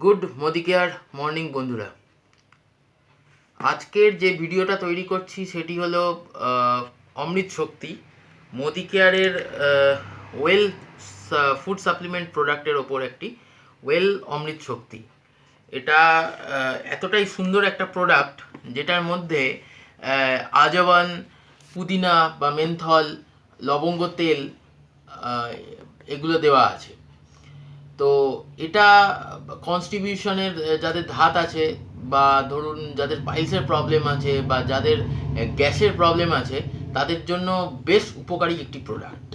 Good Modi care morning বন্ধুরা। আজকের যে ভিডিওটা তৈরি করছি সেটি হলো অমৃত শক্তি। মোদি কেয়ারের ওয়েল ফুড সাপ্লিমেন্ট প্রোডাক্টের ওপর একটি ওয়েল অমৃত শক্তি। এটা এতটাই সুন্দর একটা প্রোডাক্ট যেটার মধ্যে আজওয়ান, পুদিনা বা মেন্থল, লবঙ্গ তেল এগুলো দেওয়া আছে। তো এটা কনস্টিবিউশনের যাদের ধাত আছে বা ধরুন যাদের পাইলসের প্রবলেম আছে বা যাদের গ্যাসের প্রবলেম আছে, তাদের জন্য বেশ উপকারী একটি প্রোডাক্ট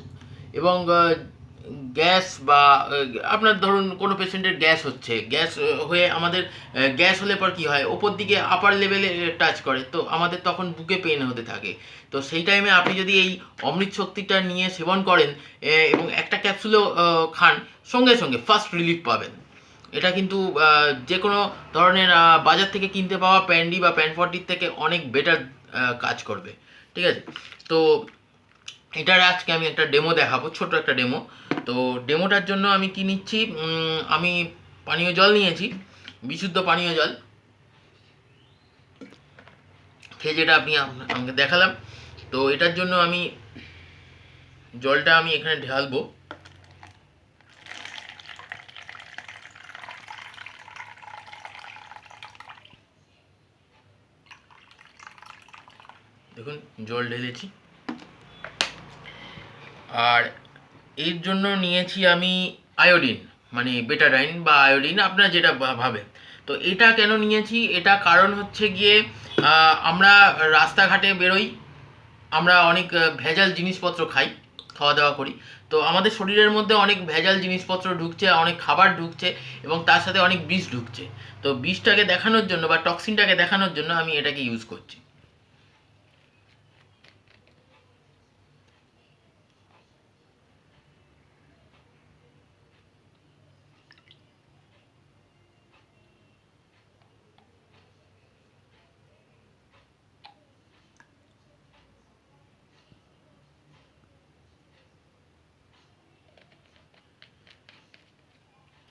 এবং গ্যাস বা আপনার ধরুন কোনো পেশেন্টের গ্যাস হচ্ছে, গ্যাস হয়ে আমাদের গ্যাস হলে পর কি হয়? ওপর দিকে আপার লেভেলে টাচ করে, তো আমাদের তখন বুকে পেন হতে থাকে। তো সেই টাইমে আপনি যদি এই অমৃত শক্তিটা নিয়ে সেবন করেন এবং একটা ক্যাপসুলও খান, সঙ্গে সঙ্গে ফার্স্ট রিলিফ পাবেন। এটা কিন্তু যে কোনো ধরনের বাজার থেকে কিনতে পাওয়া প্যান্ডি বা প্যানফর্টির থেকে অনেক বেটার কাজ করবে। ঠিক আছে? তো এটার আজকে আমি একটা ডেমো দেখাবো ছোট একটা ডেমো তো ডেমোটার জন্য আমি কি নিচ্ছি? আমি পানীয় জল নিয়েছি, বিশুদ্ধ পানীয় জল। খেয়ে যেটা আপনি আমাকে দেখালাম। তো এটার জন্য আমি জলটা আমি এখানে ঢালবো। দেখুন, জল ঢেলেছি। আর এর জন্য নিয়েছি আমি আয়োডিন মানে বেটাডাইন বা আয়োডিন, আপনারা যেটা ভাবেন। তো এটা কেন নিয়েছি? এটা কারণ হচ্ছে গিয়ে আমরা রাস্তাঘাটে বেরোই, আমরা অনেক ভেজাল জিনিসপত্র খাই খাওয়া দাওয়া করি। তো আমাদের শরীরের মধ্যে অনেক ভেজাল জিনিসপত্র ঢুকছে, অনেক খাবার ঢুকছে এবং তার সাথে অনেক বিষ ঢুকছে। তো বিষটাকে দেখানোর জন্য বা টক্সিনটাকে দেখানোর জন্য আমি এটাকে ইউজ করছি।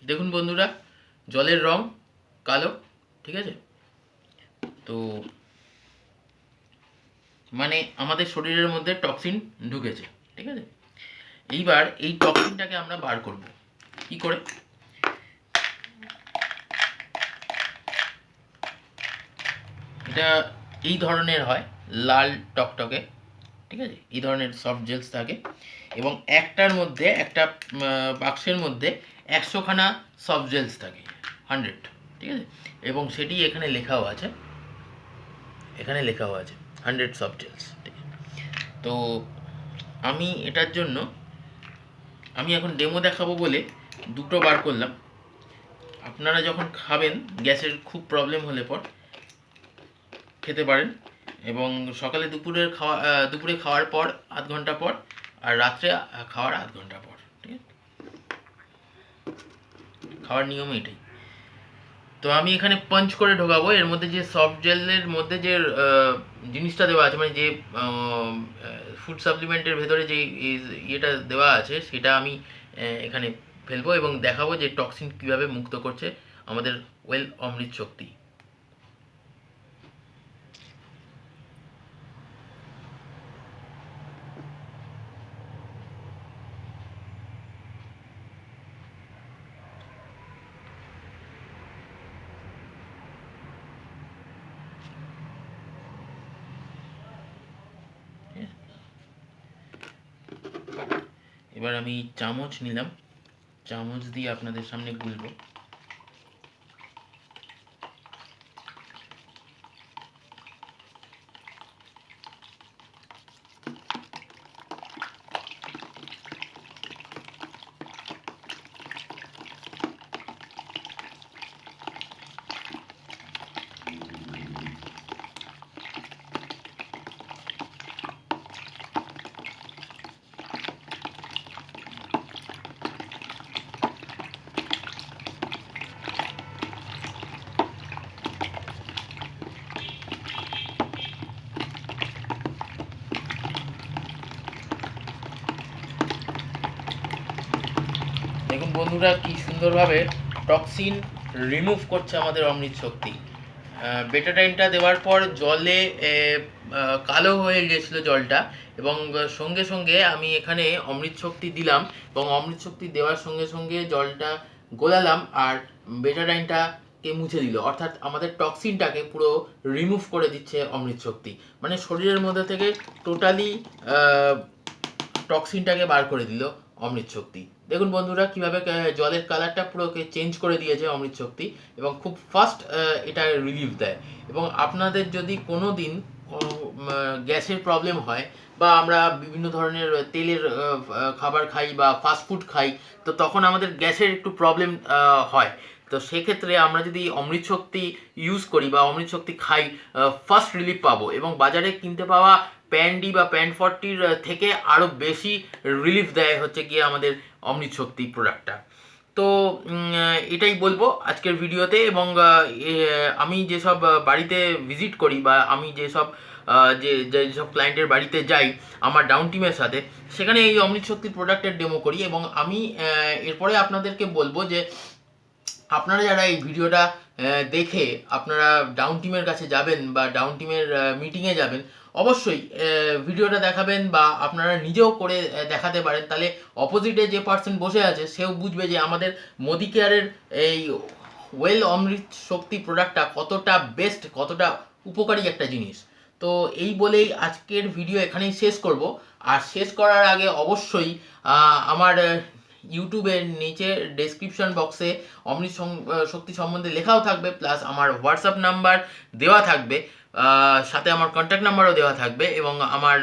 দেখুন বন্ধুরা, জলের রং কালো, ঠিক আছে? তো মানে আমাদের শরীরের মধ্যে টক্সিন ঢুকেছে, ঠিক আছে? এইবার এই টক্সিনটাকে আমরা বার করব। কি করে? এটা এই ধরনের হয়, লাল টকটকে, ঠিক আছে? এই ধরনের সফট জেলস থাকে। এবং একটার মধ্যে, একটা বাক্সের মধ্যে একশোখানা সফট জেলস থাকে হান্ড্রেড ঠিক আছে? এবং সেটি এখানে লেখাও আছে, এখানে লেখাও আছে হান্ড্রেড সফট জেলস ঠিক আছে? তো আমি এটার জন্য, আমি এখন ডেমো দেখাবো বলে দুটো বার করলাম। আপনারা যখন খাবেন, গ্যাসের খুব প্রবলেম হলে পর খেতে পারেন এবং সকালে দুপুরের খাওয়া দুপুরে খাওয়ার পর, আধ ঘণ্টা পর আর রাত্রে খাওয়ার আধ ঘণ্টা পর, ঠিক আছে? খাওয়ার নিয়ম এটাই। তো আমি এখানে পাঞ্চ করে ঢোকাবো, এর মধ্যে যে সফট জেলের মধ্যে যে জিনিসটা দেওয়া আছে মানে যে ফুড সাপ্লিমেন্টের ভেতরে যে ইয়েটা দেওয়া আছে, সেটা আমি এখানে ফেলব এবং দেখাবো যে টক্সিন কীভাবে মুক্ত করছে আমাদের ওয়েল অমৃত শক্তি। এবার আমি চামচ নিলাম। চামচ দিয়ে আপনাদের সামনে গুলবো দেখুন বন্ধুরা, কি সুন্দরভাবে টক্সিন রিমুভ করছে আমাদের অমৃত শক্তি। বেটাটাইনটা দেওয়ার পর জলে কালো হয়ে গেছিল জলটা এবং সঙ্গে সঙ্গে আমি এখানে অমৃত শক্তি দিলাম এবং অমৃত শক্তি দেওয়ার সঙ্গে সঙ্গে জলটা গোলালাম আর বেটাডাইনটাকে মুছে দিল। অর্থাৎ আমাদের টক্সিনটাকে পুরো রিমুভ করে দিচ্ছে অমৃত শক্তি। মানে শরীরের মধ্যে থেকে টোটালি টক্সিনটাকে বার করে দিল অমৃত শক্তি। দেখুন বন্ধুরা, কীভাবে জলের কালারটা পুরোকে চেঞ্জ করে দিয়েছে অমৃত শক্তি এবং খুব ফাস্ট এটা রিলিফ দেয়। এবং আপনাদের যদি কোনো দিন গ্যাসের প্রবলেম হয় বা আমরা বিভিন্ন ধরনের তেলের খাবার খাই বা ফাস্টফুড খাই, তো তখন আমাদের গ্যাসের একটু প্রবলেম হয়। তো সেক্ষেত্রে আমরা যদি অমৃত শক্তি ইউজ করি বা অমৃত শক্তি খাই ফার্স্ট রিলিফ পাবো এবং বাজারে কিনতে পাওয়া প্যান্ডি বা প্যান্ট ফর্টির থেকে আরও বেশি রিলিফ দেয় হচ্ছে গিয়ে আমাদের অমৃত শক্তি প্রোডাক্টটা তো এটাই বলব আজকের ভিডিওতে এবং আমি যেসব বাড়িতে ভিজিট করি বা আমি যেসব যে যেসব ক্লায়েন্টের বাড়িতে যাই আমার ডাউন টিমের সাথে, সেখানে এই অমৃত শক্তির প্রোডাক্টের ডেমো করি এবং আমি এরপরে আপনাদেরকে বলব যে আপনারা যারা এই ভিডিওটা দেখে আপনারা ডাউন টিমের কাছে যাবেন বা ডাউন টিমের মিটিংয়ে যাবেন, অবশ্যই ভিডিওটা দেখাবেন বা আপনারা নিজেও করে দেখাতে পারেন। তাহলে অপোজিটে যে পার্সন বসে আছে, সেও বুঝবে যে আমাদের মোদি কেয়ারের এই ওয়েল অমৃত শক্তি প্রোডাক্টটা কতটা বেস্ট কতটা উপকারী একটা জিনিস। তো এই বলেই আজকের ভিডিও এখানেই শেষ করব। আর শেষ করার আগে অবশ্যই আমার ইউটিউবের নিচে ডেসক্রিপশন বক্সে অমৃত শক্তি সম্বন্ধে লেখাও থাকবে প্লাস আমার হোয়াটসঅ্যাপ নাম্বার দেওয়া থাকবে সাথে আমার কন্ট্যাক্ট নাম্বারও দেওয়া থাকবে এবং আমার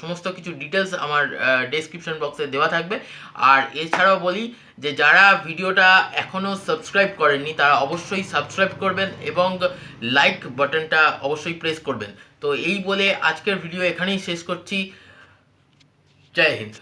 সমস্ত কিছু ডিটেলস আমার ডেসক্রিপশন বক্সে দেওয়া থাকবে। আর এছাড়াও বলি যে, যারা ভিডিওটা এখনও সাবস্ক্রাইব করেননি, তারা অবশ্যই সাবস্ক্রাইব করবেন এবং লাইক বাটনটা অবশ্যই প্রেস করবেন। তো এই বলে আজকের ভিডিও এখানেই শেষ করছি। জয় হিন্দ।